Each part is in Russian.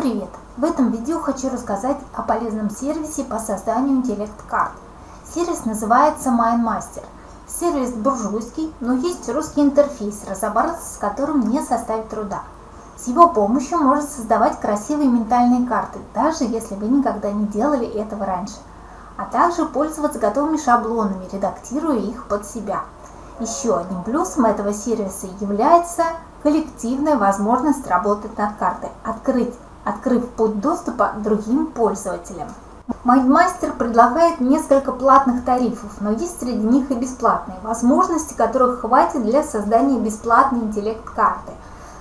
привет! В этом видео хочу рассказать о полезном сервисе по созданию интеллект-карт. Сервис называется MindMaster. Сервис буржуйский, но есть русский интерфейс, разобраться с которым не составит труда. С его помощью можно создавать красивые ментальные карты, даже если вы никогда не делали этого раньше. А также пользоваться готовыми шаблонами, редактируя их под себя. Еще одним плюсом этого сервиса является коллективная возможность работать над картой, открыть открыв путь доступа другим пользователям. MindMaster предлагает несколько платных тарифов, но есть среди них и бесплатные, возможности которых хватит для создания бесплатной интеллект-карты.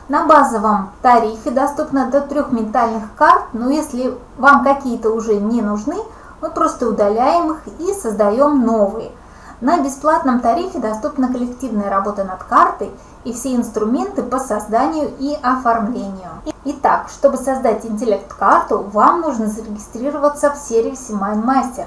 На базовом тарифе доступно до трех ментальных карт, но если вам какие-то уже не нужны, мы просто удаляем их и создаем новые. На бесплатном тарифе доступна коллективная работа над картой и все инструменты по созданию и оформлению. Итак, чтобы создать интеллект-карту, вам нужно зарегистрироваться в сервисе MindMaster,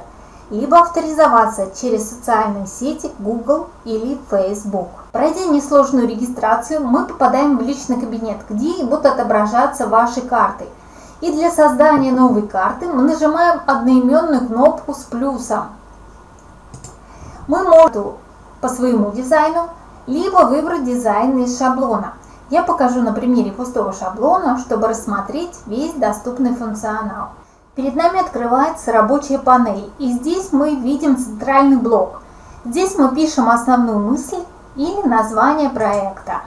либо авторизоваться через социальные сети Google или Facebook. Пройдя несложную регистрацию, мы попадаем в личный кабинет, где будут отображаться ваши карты. И для создания новой карты мы нажимаем одноименную кнопку с плюсом. Мы можем по своему дизайну, либо выбрать дизайн из шаблона. Я покажу на примере пустого шаблона, чтобы рассмотреть весь доступный функционал. Перед нами открывается рабочая панель, и здесь мы видим центральный блок. Здесь мы пишем основную мысль или название проекта.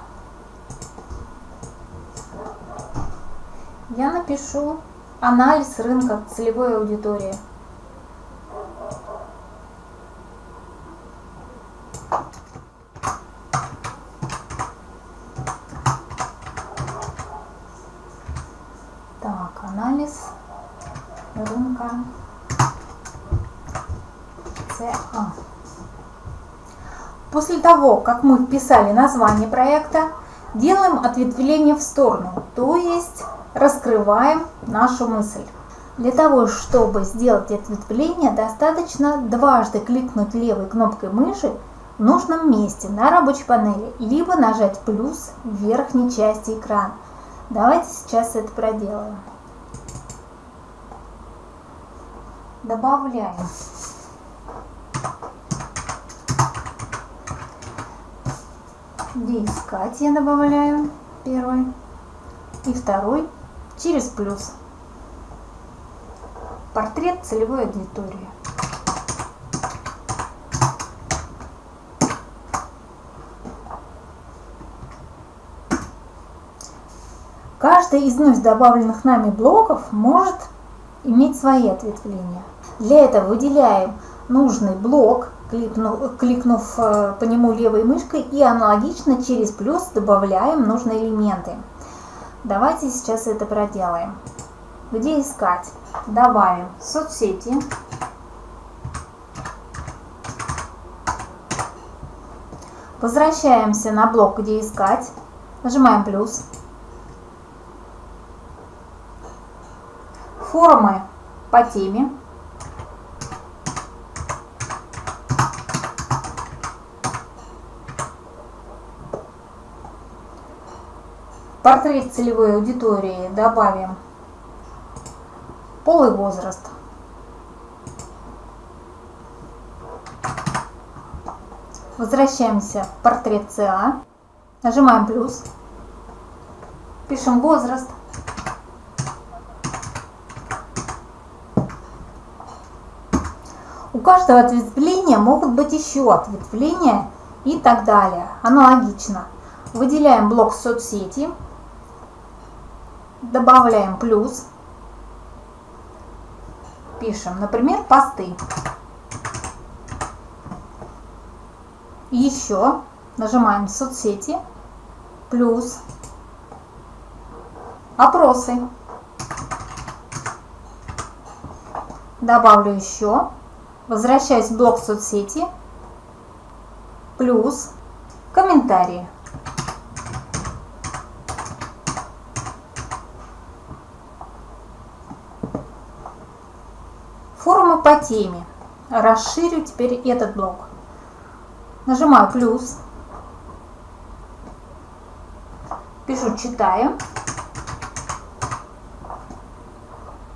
Я напишу анализ рынка целевой аудитории. анализ рынка ЦА. После того, как мы вписали название проекта, делаем ответвление в сторону, то есть раскрываем нашу мысль. Для того, чтобы сделать ответвление, достаточно дважды кликнуть левой кнопкой мыши в нужном месте на рабочей панели, либо нажать плюс в верхней части экрана. Давайте сейчас это проделаем. Добавляем. Где искать я добавляю первый и второй через плюс. Портрет целевой аудитории. Каждый из вновь добавленных нами блоков может иметь свои ответвления. Для этого выделяем нужный блок, кликнув, кликнув э, по нему левой мышкой и аналогично через плюс добавляем нужные элементы. Давайте сейчас это проделаем. Где искать? Добавим соцсети. Возвращаемся на блок «Где искать». Нажимаем плюс. Форумы по теме. Портрет целевой аудитории добавим пол и возраст. Возвращаемся в портрет ЦА, нажимаем плюс, пишем возраст. У каждого ответвления могут быть еще ответвления и так далее. Аналогично. Выделяем блок соцсети добавляем плюс, пишем, например, посты. Еще нажимаем соцсети, плюс, опросы. Добавлю еще, возвращаюсь в блок соцсети, плюс, комментарии. Форумы по теме. Расширю теперь этот блок. Нажимаю плюс. Пишу «Читаем».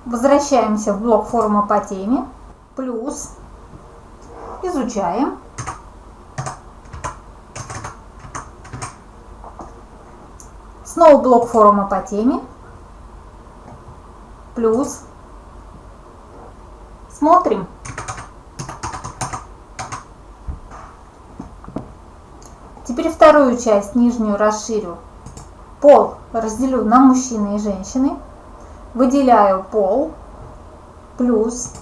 Возвращаемся в блок форума по теме. Плюс. Изучаем. Снова блок форума по теме. Плюс. Смотрим. Теперь вторую часть, нижнюю, расширю. Пол разделю на мужчины и женщины. Выделяю пол плюс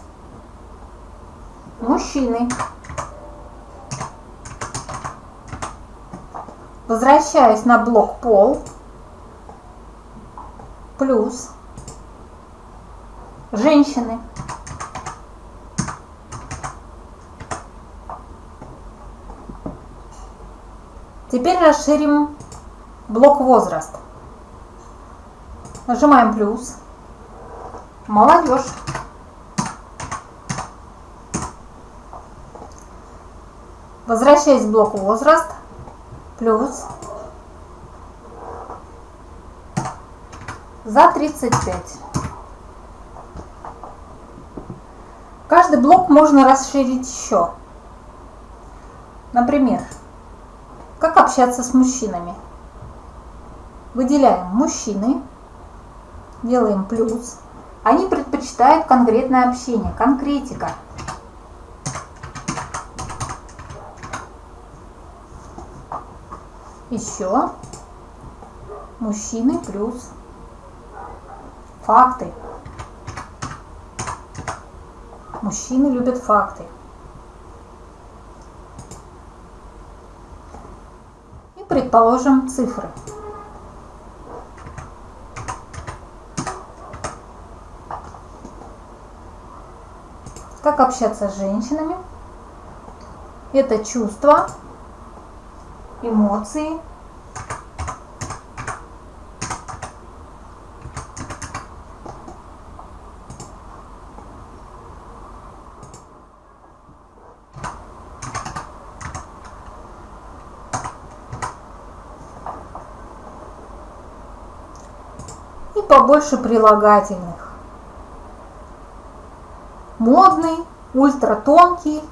мужчины. Возвращаюсь на блок пол плюс женщины. Теперь расширим блок возраст. Нажимаем плюс. Молодежь. Возвращаясь в блок возраст. Плюс. За 35. Каждый блок можно расширить еще. Например, как общаться с мужчинами? Выделяем мужчины, делаем плюс. Они предпочитают конкретное общение, конкретика. Еще мужчины плюс факты. Мужчины любят факты. Предположим, цифры. Как общаться с женщинами? Это чувства, эмоции, побольше прилагательных. Модный, ультратонкий.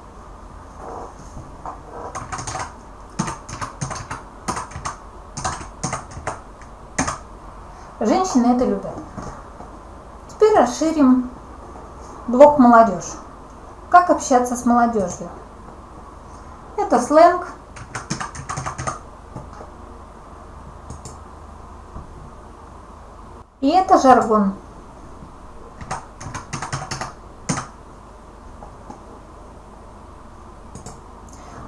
Женщины это любят. Теперь расширим блок молодежь. Как общаться с молодежью? Это сленг, И это жаргон.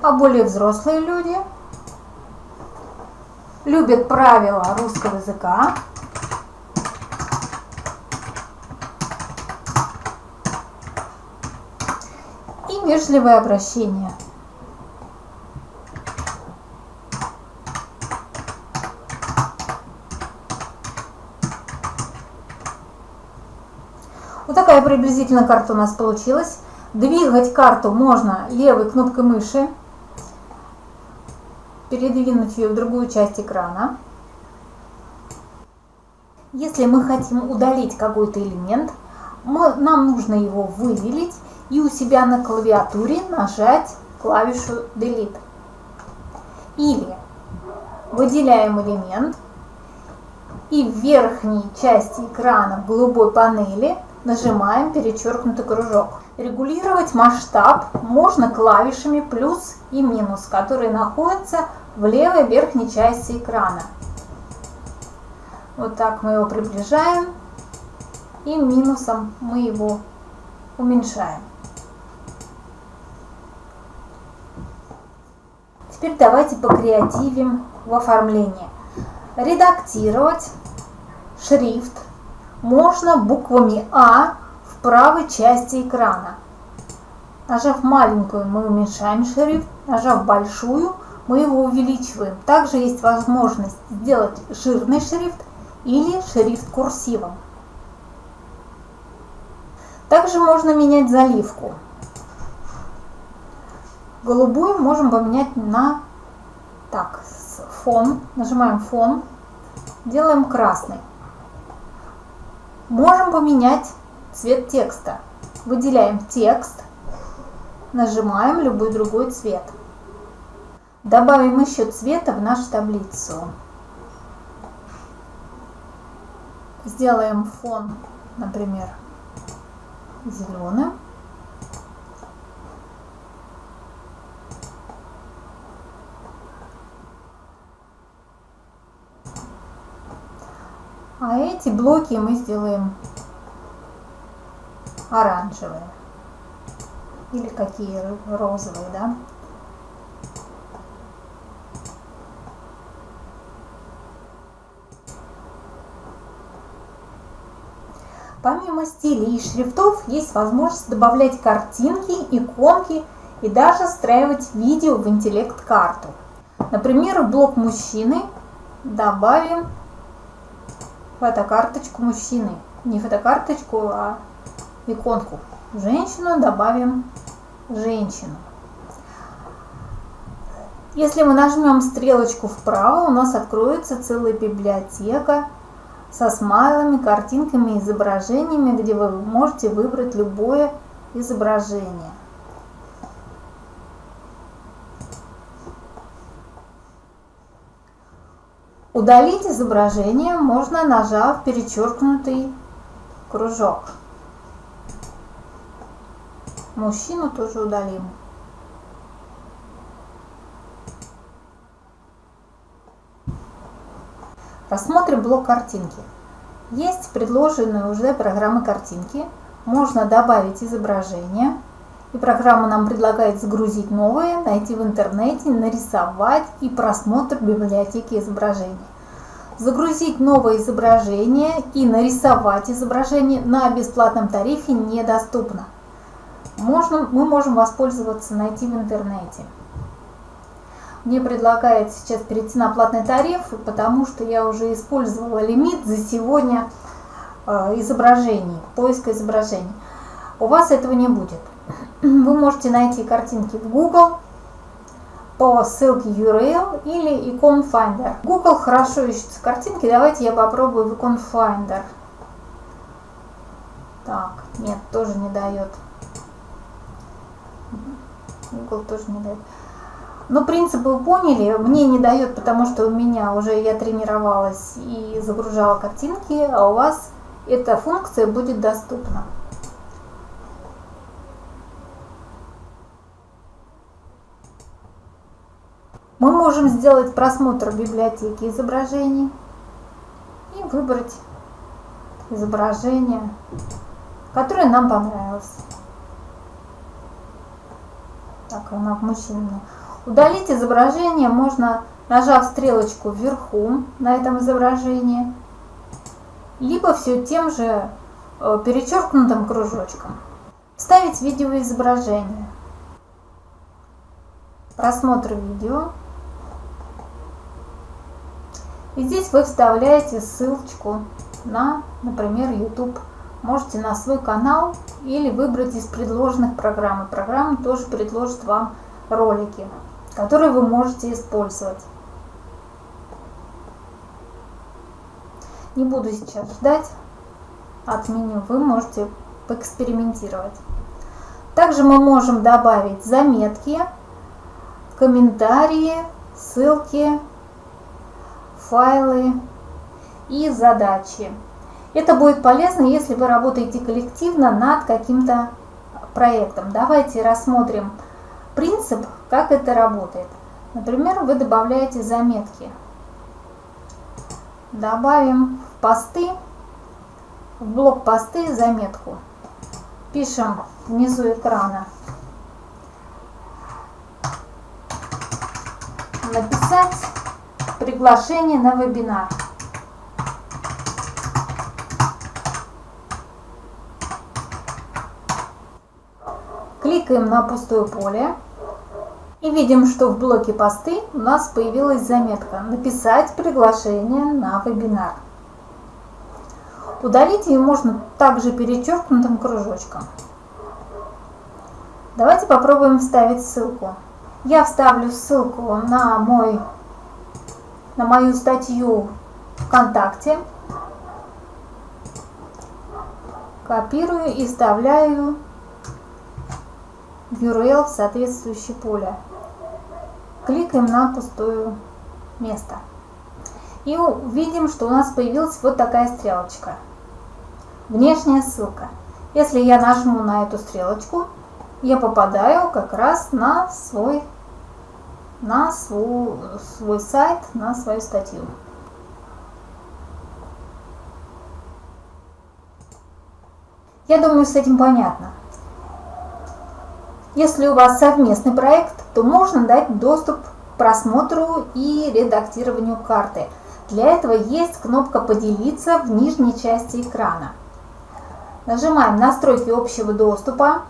А более взрослые люди любят правила русского языка. И вежливое обращение. Такая приблизительно карта у нас получилась. Двигать карту можно левой кнопкой мыши, передвинуть ее в другую часть экрана. Если мы хотим удалить какой-то элемент, мы, нам нужно его выделить и у себя на клавиатуре нажать клавишу Delete. Или выделяем элемент и в верхней части экрана в голубой панели нажимаем перечеркнутый кружок. Регулировать масштаб можно клавишами плюс и минус, которые находятся в левой верхней части экрана. Вот так мы его приближаем и минусом мы его уменьшаем. Теперь давайте покреативим в оформлении. Редактировать шрифт можно буквами А в правой части экрана. Нажав маленькую, мы уменьшаем шрифт, нажав большую, мы его увеличиваем. Также есть возможность сделать жирный шрифт или шрифт курсивом. Также можно менять заливку. Голубую можем поменять на так, фон. Нажимаем фон, делаем красный можем поменять цвет текста. Выделяем текст, нажимаем любой другой цвет. Добавим еще цвета в нашу таблицу. Сделаем фон, например, зеленым. А эти блоки мы сделаем оранжевые. Или какие розовые, да? Помимо стилей и шрифтов есть возможность добавлять картинки, иконки и даже встраивать видео в интеллект-карту. Например, блок мужчины добавим фотокарточку мужчины. Не фотокарточку, а иконку. Женщину добавим женщину. Если мы нажмем стрелочку вправо, у нас откроется целая библиотека со смайлами, картинками, изображениями, где вы можете выбрать любое изображение. Удалить изображение можно, нажав перечеркнутый кружок. Мужчину тоже удалим. Рассмотрим блок картинки. Есть предложенные уже программы картинки. Можно добавить изображение. И программа нам предлагает загрузить новые, найти в интернете, нарисовать и просмотр библиотеки изображений. Загрузить новое изображение и нарисовать изображение на бесплатном тарифе недоступно. Можно, мы можем воспользоваться, найти в интернете. Мне предлагают сейчас перейти на платный тариф, потому что я уже использовала лимит за сегодня э, изображений, поиска изображений. У вас этого не будет. Вы можете найти картинки в Google по ссылке URL или икон Finder. Google хорошо ищется картинки, давайте я попробую в икон Finder. Так, нет, тоже не дает. Google тоже не дает. Но принцип вы поняли, мне не дает, потому что у меня уже я тренировалась и загружала картинки, а у вас эта функция будет доступна. Мы можем сделать просмотр библиотеки изображений и выбрать изображение, которое нам понравилось. Так, она в мужчине. Удалить изображение можно, нажав стрелочку вверху на этом изображении, либо все тем же э, перечеркнутым кружочком. Вставить видеоизображение. Просмотр видео. И здесь вы вставляете ссылочку на, например, YouTube. Можете на свой канал или выбрать из предложенных программ. Программа тоже предложит вам ролики, которые вы можете использовать. Не буду сейчас ждать от меню, вы можете поэкспериментировать. Также мы можем добавить заметки, комментарии, ссылки, файлы и задачи. Это будет полезно, если вы работаете коллективно над каким-то проектом. Давайте рассмотрим принцип, как это работает. Например, вы добавляете заметки. Добавим в посты, в блок посты заметку. Пишем внизу экрана. Написать приглашение на вебинар. Кликаем на пустое поле и видим, что в блоке посты у нас появилась заметка «Написать приглашение на вебинар». Удалить ее можно также перечеркнутым кружочком. Давайте попробуем вставить ссылку. Я вставлю ссылку на мой на мою статью ВКонтакте, Копирую и вставляю URL в соответствующее поле. Кликаем на пустое место. И увидим, что у нас появилась вот такая стрелочка. Внешняя ссылка. Если я нажму на эту стрелочку, я попадаю как раз на свой, на свой, свой сайт, на свою статью. Я думаю, с этим понятно. Если у вас совместный проект, то можно дать доступ к просмотру и редактированию карты. Для этого есть кнопка «Поделиться» в нижней части экрана. Нажимаем «Настройки общего доступа»,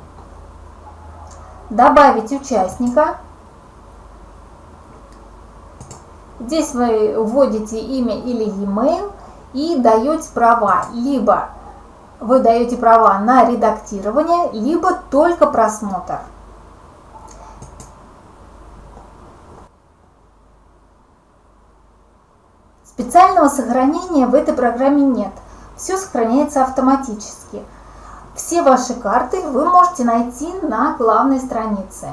«Добавить участника». Здесь вы вводите имя или e-mail и даете права. Либо вы даете права на редактирование, либо только просмотр. Специального сохранения в этой программе нет. Все сохраняется автоматически. Все ваши карты вы можете найти на главной странице.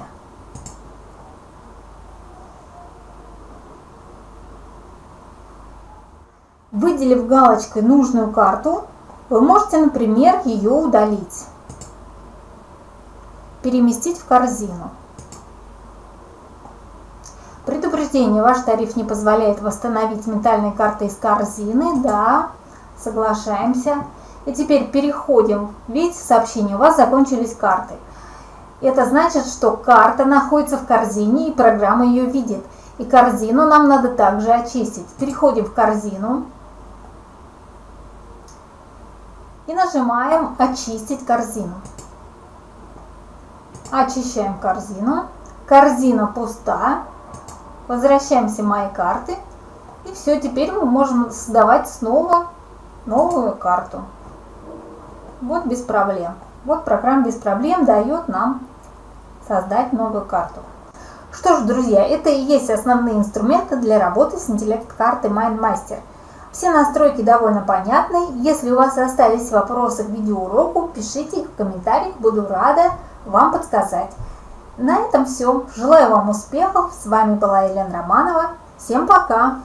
Выделив галочкой нужную карту, вы можете, например, ее удалить, переместить в корзину. Предупреждение, ваш тариф не позволяет восстановить ментальные карты из корзины. Да, соглашаемся. И теперь переходим. Видите сообщение, у вас закончились карты. Это значит, что карта находится в корзине и программа ее видит. И корзину нам надо также очистить. Переходим в корзину. И нажимаем «Очистить корзину». Очищаем корзину. Корзина пуста. Возвращаемся в «Мои карты». И все, теперь мы можем создавать снова новую карту. Вот без проблем. Вот программа без проблем дает нам создать новую карту. Что ж, друзья, это и есть основные инструменты для работы с интеллект-картой MindMaster – все настройки довольно понятны. Если у вас остались вопросы к видеоуроку, пишите их в комментариях, буду рада вам подсказать. На этом все. Желаю вам успехов. С вами была Елена Романова. Всем пока!